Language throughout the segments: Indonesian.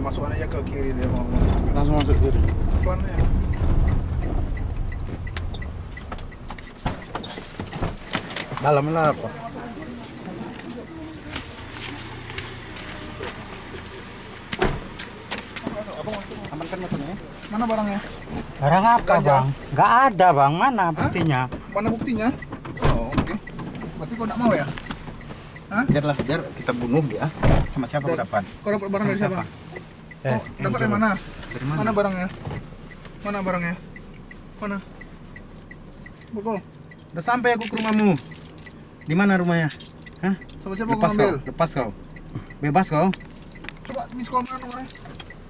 masukkan aja ke kiri dia mau. Langsung masuk kiri. Pelan ya. Dalam lah apa? Amankan motornya. Mana barangnya? Barang apa Ganja. bang? Nggak ada bang, mana buktinya? Mana buktinya? Oh, oke. Berarti kau tidak mau ya? Biarlah, biar kita bunuh dia. Sama siapa kau Dan- dapat? Kau dapat barang dari Sama siapa? Eh, Oh, dapat dari mana? Dari mana? Mana barangnya? Mana barangnya? Mana? Bukul. Udah sampai aku ke rumahmu. Di mana rumahnya? Hah? Sama siapa kau Lepas ambil? kau, lepas kau. Bebas kau. Coba miss call mana nomornya?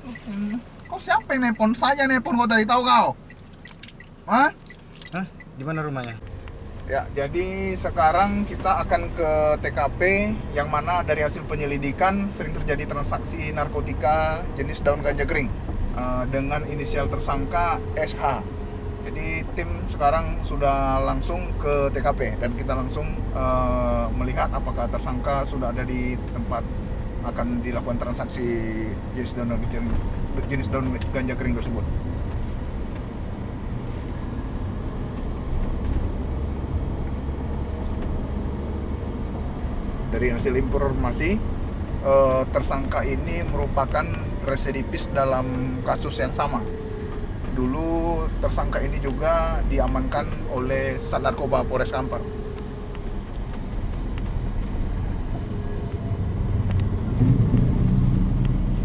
Oh, hmm. Kau siapa yang nelpon? Saya nelpon kau tadi tahu kau? Hah? Hah? Di mana rumahnya? Ya, jadi sekarang kita akan ke TKP yang mana dari hasil penyelidikan sering terjadi transaksi narkotika jenis daun ganja kering eh, dengan inisial tersangka SH. Jadi tim sekarang sudah langsung ke TKP dan kita langsung eh, melihat apakah tersangka sudah ada di tempat akan dilakukan transaksi jenis daun jenis daun ganja kering tersebut. Dari hasil informasi eh, tersangka ini merupakan residivis dalam kasus yang sama. Dulu tersangka ini juga diamankan oleh Sat Narkoba Polres Kampar.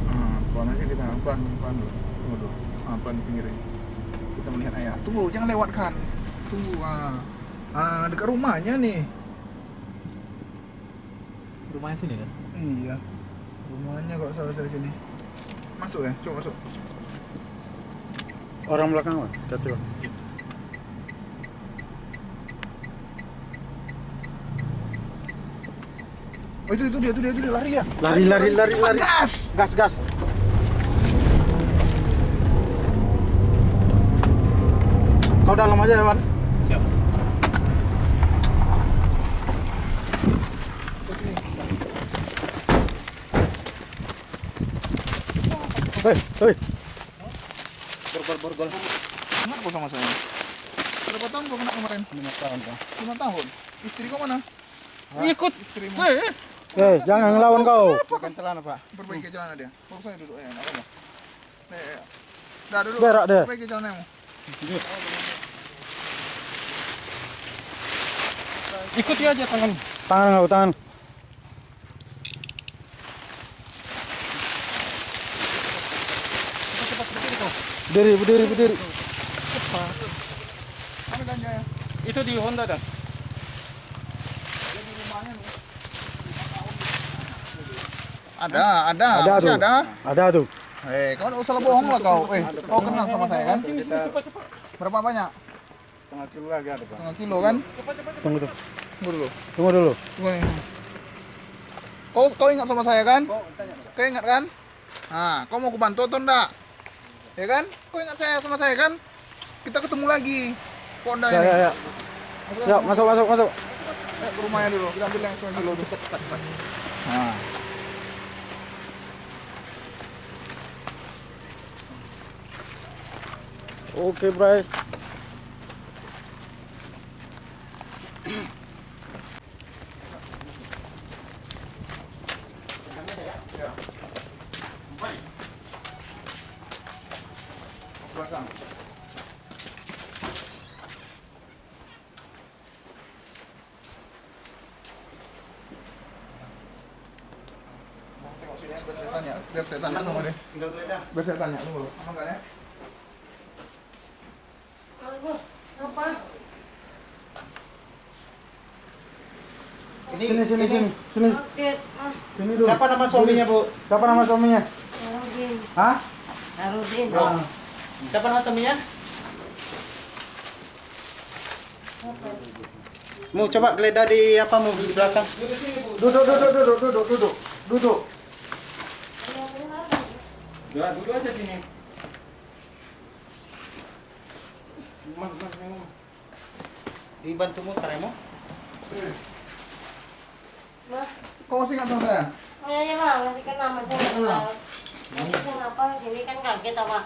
Ah, kita dulu. Tunggu. Ah, pinggirin. Kita melihat ayah. Tunggu, jangan lewatkan. Tunggu. Ah, ah dekat rumahnya nih. Rumahnya sini kan? Iya. Rumahnya kalau salah dari sini. Masuk ya, coba masuk. orang belakang Hati, Bang. Oh itu itu dia itu dia itu dia lari ya. Lari, lari, lari, Cepat, lari. Gas. Gas, gas. Kau dalam aja, Wan. Hei, hei. Borgol, borgol. Ingat kok sama saya. Berapa tahun kau kena kemarin? Lima tahun, Bang. Lima tahun. Istri kau mana? Ikut. Istrimu. Eh, Eh, jangan ngelawan kau. Bukan celana, Pak. Perbaiki celana dia. Saya duduk ya, enggak apa-apa. Nih, ya. Dah duduk. Berak dia. Perbaiki ikuti aja tangan. Tangan kau, tangan. Berdiri, berdiri, berdiri. Ya? Itu di Honda nih. Ada, ada, Ada tuh. ada. Ada tuh. Eh, kau tidak usah bohong lah kau. Eh, kau kenal sama saya kan? Berapa banyak? Setengah kilo lagi ada, Pak. Setengah kilo kan? Tunggu tuh. Tunggu dulu. Tunggu dulu. Tunggu nih. Kau kau ingat sama saya kan? Kau ingat kan? Nah, kau mau kubantu atau enggak? Ya kan? Kau ingat saya sama saya kan? Kita ketemu lagi. Ponda Ya, ini. ya, ya. Ya, masuk, masuk, masuk. Eh, ke rumahnya dulu. Kita ambil yang kilo tuh. Nah. Oke, Bray. Biar saya tanya, biar saya tanya sama dia. Biar saya tanya dulu. Aman nggak ya? Sini, sini, sini. Sini, Oke, Mas sini dulu. Siapa nama suaminya, Bu? Siapa nama suaminya? Harudin. Hah? Harudin. Ah. Siapa nama suaminya? Mau coba geledah di apa mau di belakang? Duduk, duduk, duduk, duduk, duduk. Duduk. Dua, dulu aja sini. Dibantu muter ya, Mo? Mas, Kau masih saya? oh iya, iya, Mas, masih kenal, Mas, saya nggak kenal. Tapi kenapa sini kan kaget apa?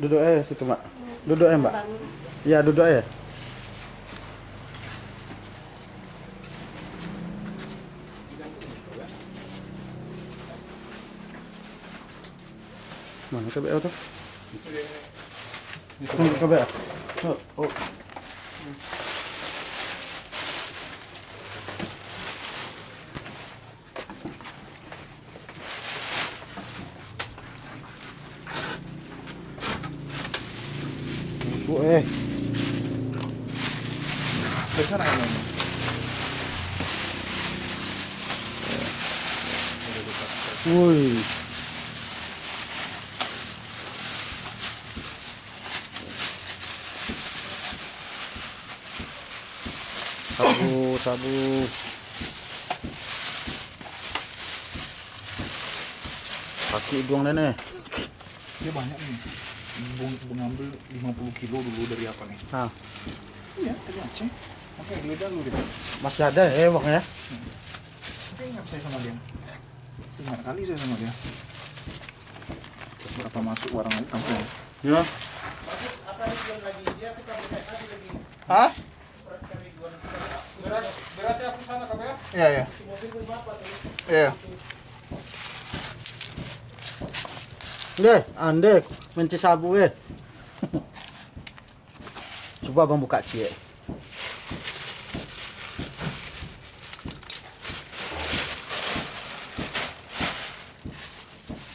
Duduk aja situ, Mbak. Duduk aja, Mbak. Iya, duduk aja. Mana KBL tuh? Tunggu KBL. Oh, oh. Busuk eh. Dari sana kan Mama? Woi. Sabu, sabu. Kaki hidung nenek. Dia banyak nih. Bung, mengambil 50 kilo dulu dari apa nih? Nah, Iya, dari Aceh. Oke, geledah dulu deh. masih ada ya bang ya? Saya ingat saya sama dia. Ingat kali saya sama dia. Berapa masuk barang itu sampai. Ya. Hah? Berat, beratnya aku sana kabe ya. Iya, iya. Iya. Deh, ande menci sabu eh. Coba bang buka cie.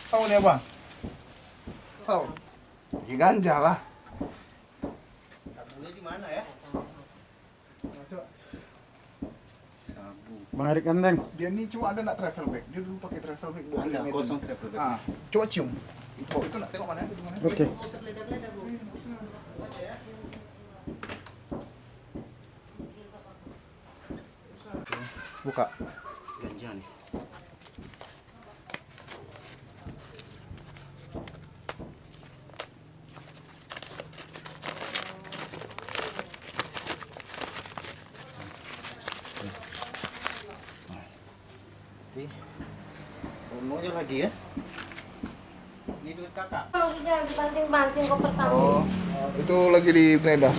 Tahu nih apa? Tahu. Ya ganja lah. Sabunya di mana ya? Coba. Sabu. Bang Erik Enteng. Dia nih cuma ada nak travel bag. Dia dulu pakai travel bag. Ada, kosong travel bag. Ah, coba cium. Itu itu nak tengok mana? Itu mana? Oke. Buka. Lagi ya. Ini duit kakak. Oh, sudah dibanting-banting koper kamu. Oh, itu lagi di Gledas.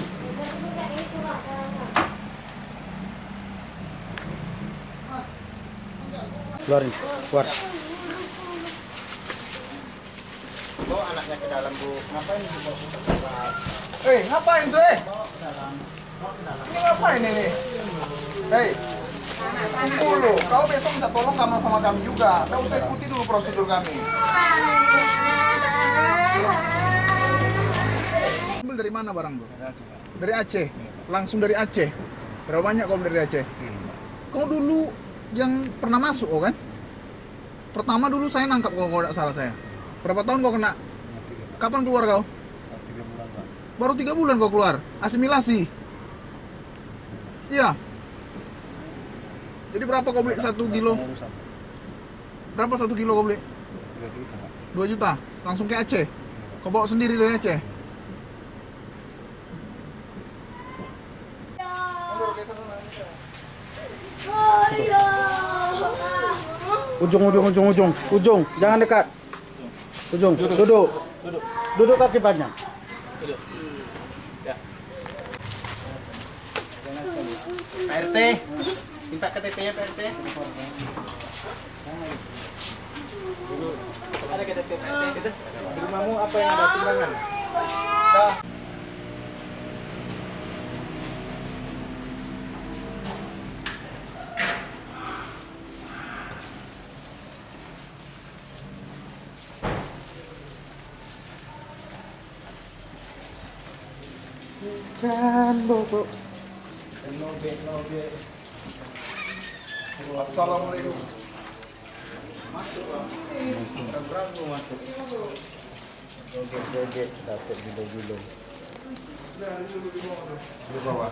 Keluarin, keluar. Bawa anaknya ke dalam, Bu. Ngapain dalam? Eh, ngapain tuh, eh? Ini ngapain ini? Hei. Kau besok minta tolong sama sama kami juga. Kau usah ikuti dulu prosedur kami. Ambil dari mana barang bro? Dari Aceh. Langsung dari Aceh. Berapa banyak kau dari Aceh? Kau dulu yang pernah masuk oh kan? Pertama dulu saya nangkap kau kalau tidak salah saya. Berapa tahun kau kena? Kapan keluar kau? Baru tiga bulan kau keluar. Asimilasi. Iya. Jadi berapa kau beli satu kilo? Berapa satu kilo kau beli? Dua juta. Langsung ke Aceh. Kau bawa sendiri dari Aceh. Ujung, ujung, ujung, ujung, ujung. Jangan dekat. Ujung. Duduk. Duduk. Duduk kaki panjang. Pak RT, minta KTP-nya Pak RT. Ada KTP Pak RT gitu. Di rumahmu apa yang ada timbangan? Dah. Dan bobo. Assalamualaikum. Joget-joget dapat gilo-gilo. Di bawah.